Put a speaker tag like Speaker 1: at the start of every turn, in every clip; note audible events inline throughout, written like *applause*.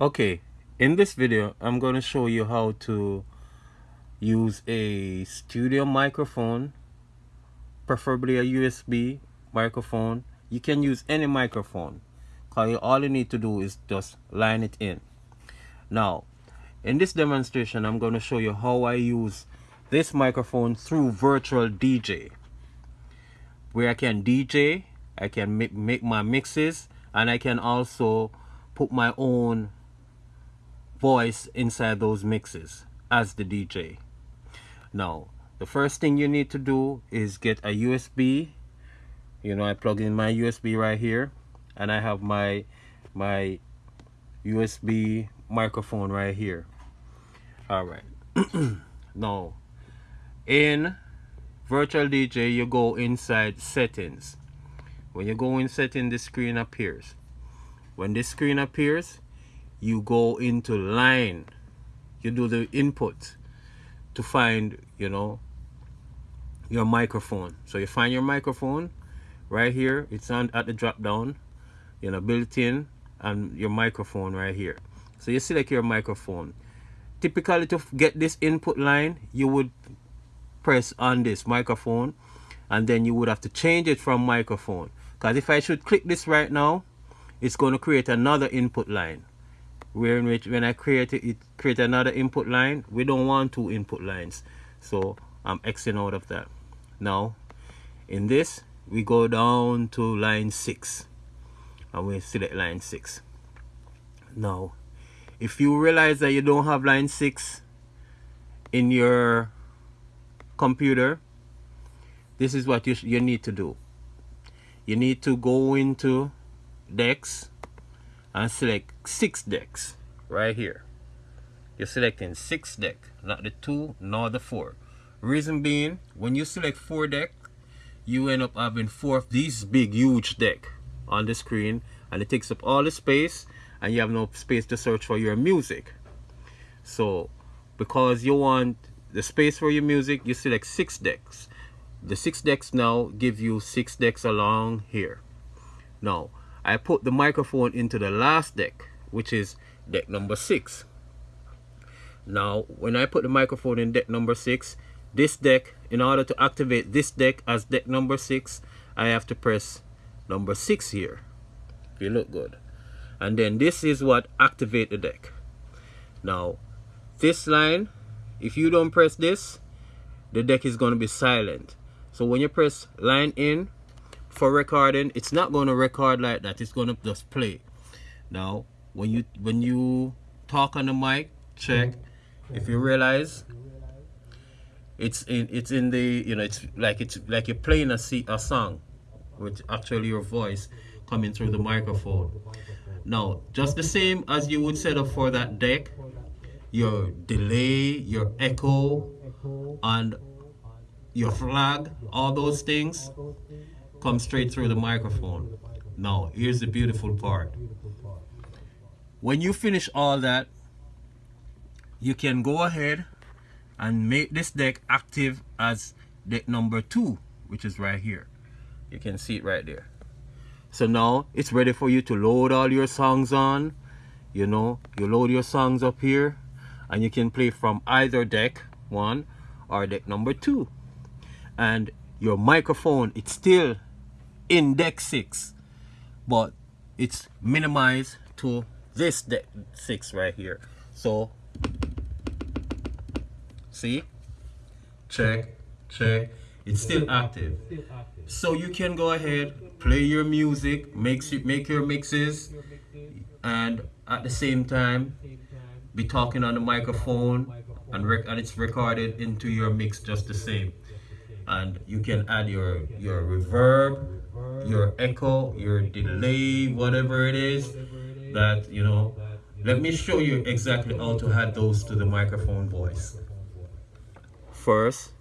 Speaker 1: okay in this video I'm going to show you how to use a studio microphone preferably a USB microphone. You can use any microphone. Because all you need to do is just line it in. Now in this demonstration I'm going to show you how I use this microphone through virtual DJ where I can DJ I can make, make my mixes and I can also put my own voice inside those mixes as the DJ. Now, the first thing you need to do is get a USB. You know, I plug in my USB right here and I have my my USB microphone right here. All right. *clears throat* now, in virtual DJ, you go inside settings. When you go in setting, the screen appears. When this screen appears, you go into line. You do the input to find you know your microphone. So you find your microphone right here. It's on at the drop down you know built in and your microphone right here. So you select your microphone. Typically to get this input line you would press on this microphone and then you would have to change it from microphone. Because if I should click this right now it's going to create another input line where in which when I create it, it create another input line we don't want two input lines. So I'm Xing out of that. Now in this we go down to line 6 and we select line 6 now if you realize that you don't have line 6 in your computer this is what you, you need to do. You need to go into decks and select six decks right here. You're selecting six deck not the two nor the four. Reason being when you select four deck you end up having four of these big huge deck on the screen and it takes up all the space and you have no space to search for your music. So because you want the space for your music you select six decks. The six decks now give you six decks along here. Now I put the microphone into the last deck, which is deck number six. Now, when I put the microphone in deck number six, this deck, in order to activate this deck as deck number six, I have to press number six here. You look good. And then this is what activate the deck. Now, this line, if you don't press this, the deck is going to be silent. So when you press line in, for recording it's not going to record like that. It's going to just play. Now when you when you talk on the mic check. If you realize it's in it's in the you know it's like it's like you're playing a, a song with actually your voice coming through the microphone. Now just the same as you would set up for that deck your delay your echo and your flag all those things come straight through the microphone. Now, here's the beautiful part. When you finish all that, you can go ahead and make this deck active as deck number two, which is right here. You can see it right there. So now it's ready for you to load all your songs on. You know, you load your songs up here and you can play from either deck one or deck number two. And your microphone, it's still in deck 6 but it's minimized to this deck 6 right here. So see? Check check. It's still active. So you can go ahead play your music makes it make your mixes and at the same time be talking on the microphone and, and it's recorded into your mix just the same. And you can add your your reverb your echo, your delay, whatever it is that, you know, let me show you exactly how to add those to the microphone voice. First,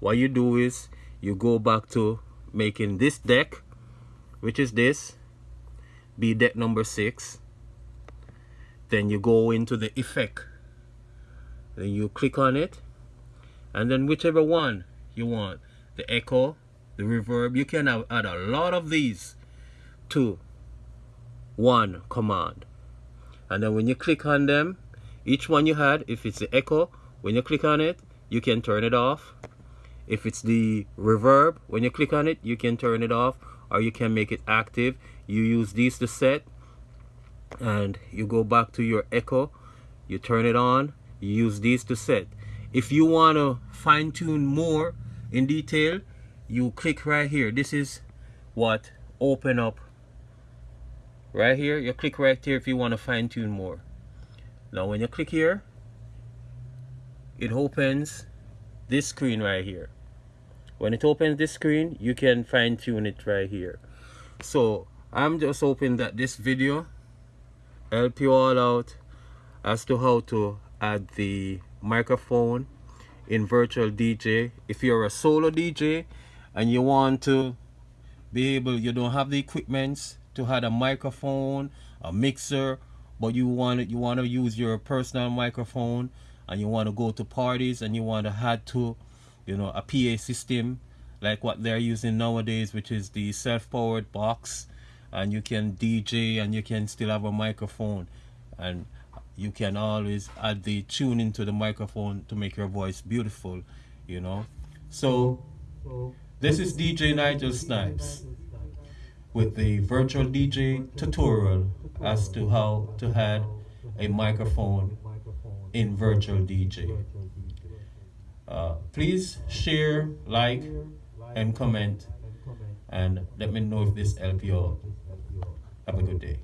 Speaker 1: what you do is you go back to making this deck, which is this, be deck number six. Then you go into the effect. Then you click on it. And then whichever one you want, the echo, the reverb you can add a lot of these to one command. And then when you click on them each one you had if it's the echo when you click on it you can turn it off. If it's the reverb when you click on it you can turn it off or you can make it active. You use these to set and you go back to your echo you turn it on you use these to set. If you want to fine-tune more in detail you click right here. This is what? Open up. Right here you click right here if you want to fine-tune more. Now when you click here it opens this screen right here. When it opens this screen you can fine-tune it right here. So I'm just hoping that this video help you all out as to how to add the microphone in virtual DJ if you're a solo DJ and you want to be able you don't have the equipments to have a microphone a mixer but you want it you want to use your personal microphone and you want to go to parties and you want to have to you know a PA system like what they're using nowadays which is the self-powered box and you can DJ and you can still have a microphone. And you can always add the tune into the microphone to make your voice beautiful you know? So this is DJ Nigel Snipes with the virtual DJ tutorial as to how to add a microphone in virtual DJ uh, please share like and comment and let me know if this helped you out have a good day